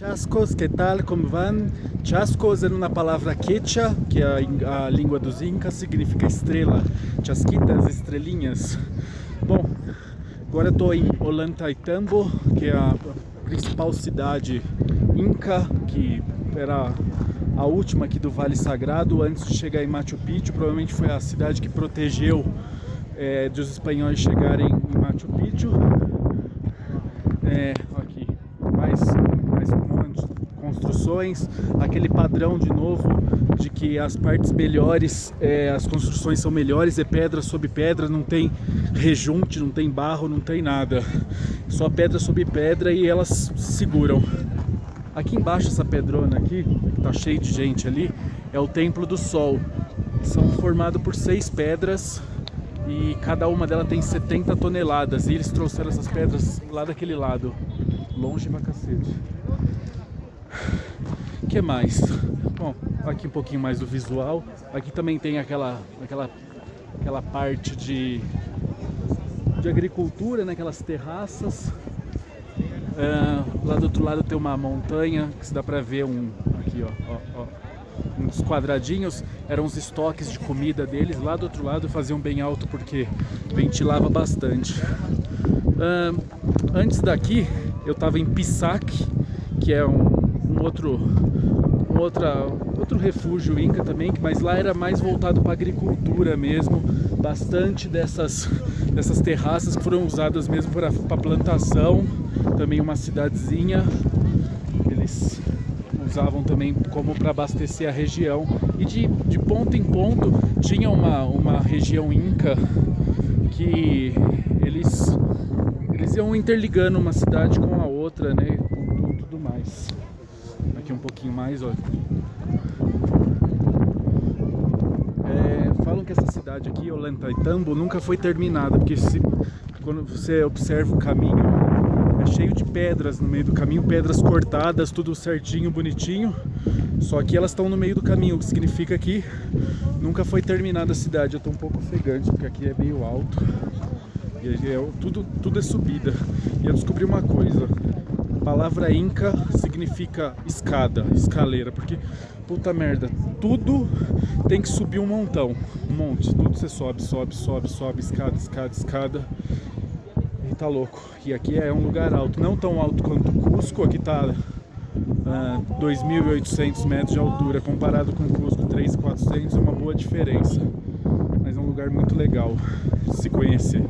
Chascos, que tal, como vão? Chascos é uma palavra quechua, que é a, a, língua dos incas, significa estrela, chasquitas, estrelinhas. Bom, agora estou em Ollantaytambo, que é a principal cidade inca, que era a última aqui do Vale Sagrado, antes de chegar em Machu Picchu, provavelmente foi a cidade que protegeu é, dos espanhóis chegarem em Machu Picchu. É, construções, aquele padrão de novo de que as partes melhores, é, as construções são melhores, é pedra sobre pedra, não tem rejunte, não tem barro, não tem nada. Só pedra sobre pedra e elas se seguram. Aqui embaixo, essa pedrona aqui, que tá cheio de gente ali, é o Templo do Sol. São formados por seis pedras e cada uma delas tem 70 toneladas. E eles trouxeram essas pedras lá daquele lado, longe pra cacete. Que mais? Bom, aqui um pouquinho mais do visual. Aqui também tem aquela, aquela, aquela parte de, de agricultura, né? aquelas terraças. Uh, lá do outro lado tem uma montanha que se dá pra ver um. Aqui, ó, ó, ó uns quadradinhos, eram os estoques de comida deles. Lá do outro lado faziam bem alto porque ventilava bastante. Uh, antes daqui eu estava em Pisac, que é um, um outro um outra, outro refúgio inca também, mas lá era mais voltado para agricultura mesmo, bastante dessas, dessas terraças que foram usadas mesmo para plantação, também uma cidadezinha, eles usavam também como para abastecer a região. E de, de ponto em ponto tinha uma, uma região inca que eles, eles iam interligando uma cidade com a outra, né? Tudo, tudo mais. Aqui um pouquinho mais, olha. É, falam que essa cidade aqui, Ollantaytambo, nunca foi terminada, porque se, quando você observa o caminho é cheio de pedras no meio do caminho, pedras cortadas, tudo certinho, bonitinho. Só que elas estão no meio do caminho, o que significa que nunca foi terminada a cidade. Eu estou um pouco ofegante, porque aqui é meio alto. E é, tudo, tudo é subida. E eu descobri uma coisa. Palavra Inca significa escada, escaleira, porque, puta merda, tudo tem que subir um montão, um monte, tudo você sobe, sobe, sobe, sobe, escada, escada, escada tá louco. E aqui é um lugar alto, não tão alto quanto Cusco, aqui tá uh, 2.800 metros de altura, comparado com Cusco 3.400 é uma boa diferença. Mas é um lugar muito legal de se conhecer.